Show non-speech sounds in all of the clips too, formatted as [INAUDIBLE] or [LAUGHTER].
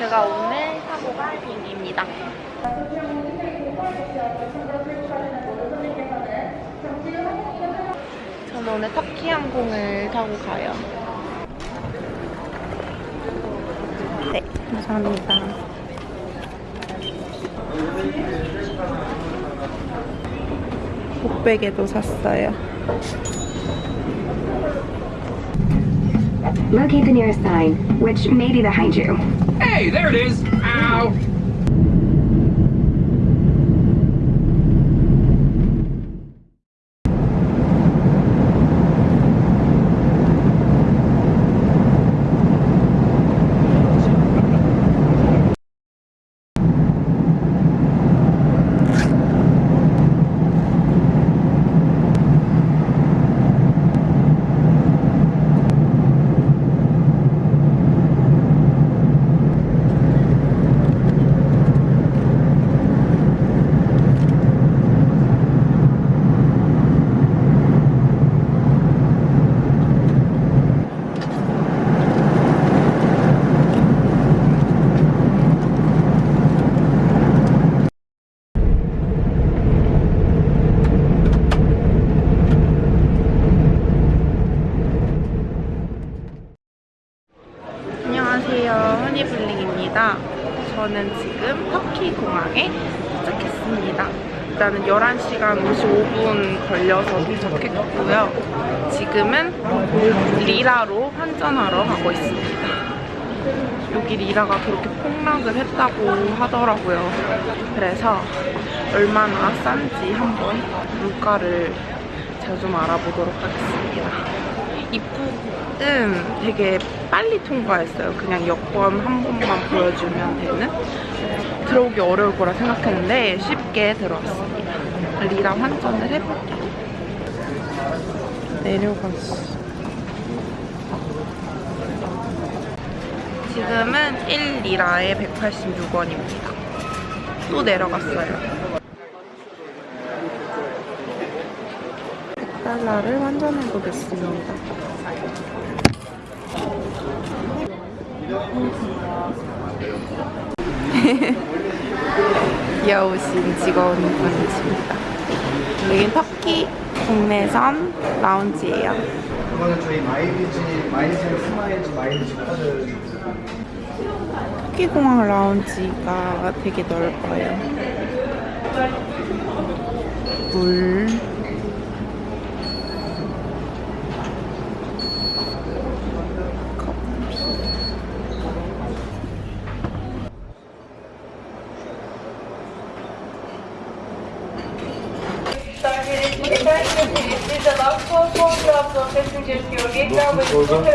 제가 오늘 타고 갈 비행기입니다. 저는 오늘 터키 항공을 타고 가요. 네, 감사합니다. 목베개도 샀어요. Locate the nearest sign, which may be behind you. Hey, there it is! Ow! 안녕하세요. 허니블링입니다. 저는 지금 터키 공항에 도착했습니다. 일단은 11시간 55분 걸려서 도착했고요. 지금은 리라로 환전하러 가고 있습니다. 여기 리라가 그렇게 폭락을 했다고 하더라고요. 그래서 얼마나 싼지 한번 물가를 제가 좀 알아보도록 하겠습니다. 입국은 되게 빨리 통과했어요. 그냥 여권 한 번만 보여주면 되는. 들어오기 어려울 거라 생각했는데 쉽게 들어왔습니다. 리라 환전을 해볼게요. 내려갔어. 지금은 1리라에 186원입니다. 또 내려갔어요. 100달러를 환전해 보겠습니다. [LAUGHS] 귀여우신 직원분이십니다. 여긴 터키 국내선 라운지예요. 이거는 저희 마일리지, Miles Smiles 마일리지 카드 터키 공항 라운지가 되게 넓어요. 물.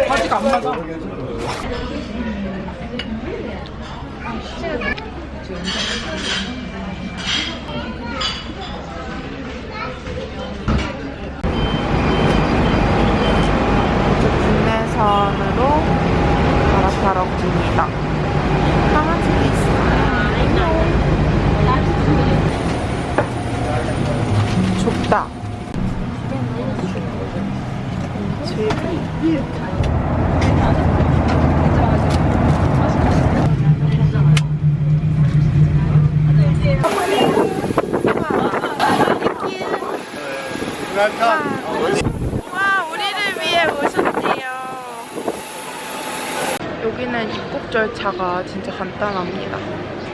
아직 안 맞아. 국내선으로 갈아타러 갑니다. 강아지도 있어요. 좁다. 즐기. 와, 우리를 위해 오셨대요. 여기는 입국 절차가 진짜 간단합니다.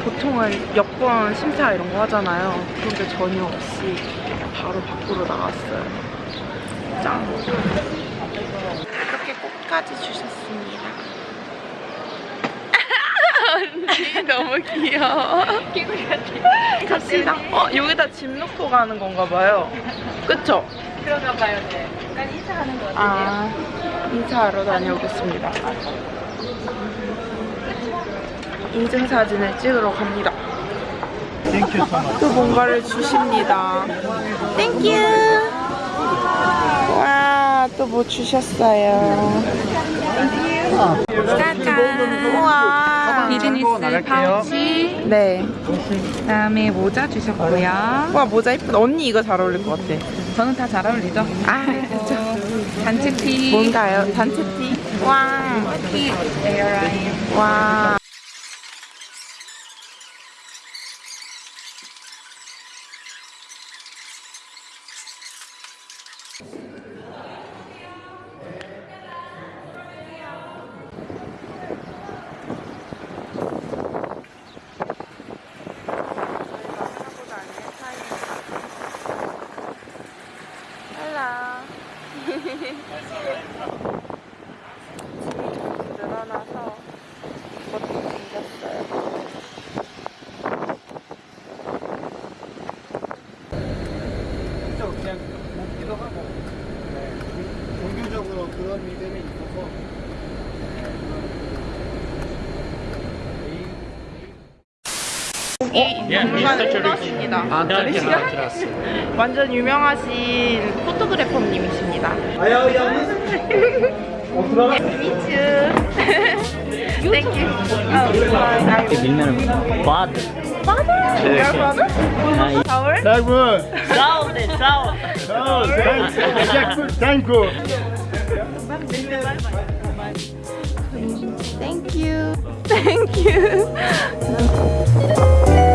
보통은 여권 심사 이런 거 하잖아요. 그런데 전혀 없이 바로 밖으로 나왔어요. 짱. 이렇게 꽃까지 주셨습니다. 언니 [LAUGHS] 너무 귀여워. 개구리 같아. 갑시다. 어 여기다 짐 놓고 가는 건가 봐요. 그쵸? 그런가 봐요, 네. 약간 인사하는 거 같아요. 아 인사하러 다녀오겠습니다. 인증사진을 찍으러 갑니다. 또 뭔가를 주십니다. Thank you. 와, 또 뭐 주셨어요. 짜잔. 우와. 비즈니스 파우치, 네. 그다음에 모자 주셨고요. 와, 모자 이쁘다. 언니 이거 잘 어울릴 것 같아. 저는 다 잘 어울리죠? 아, 그쵸. 단체티, 뭔가요? 단체티? 와. 티 에어라인. 와. 짐이 늘어나서 그것도 생겼어요 그냥 먹기도 하고 네. 종교적으로 그런 믿음이 완전 유명하신 포토그래퍼님이십니다. 아야 야 어, 들어가. 미츠. Thank you. Oh, 밀면 바드. your brother? 서울? Dagwood. 싸우네, 싸워. Oh, thank you. Jackfruit, thank you. Thank you. Thank you. [LAUGHS]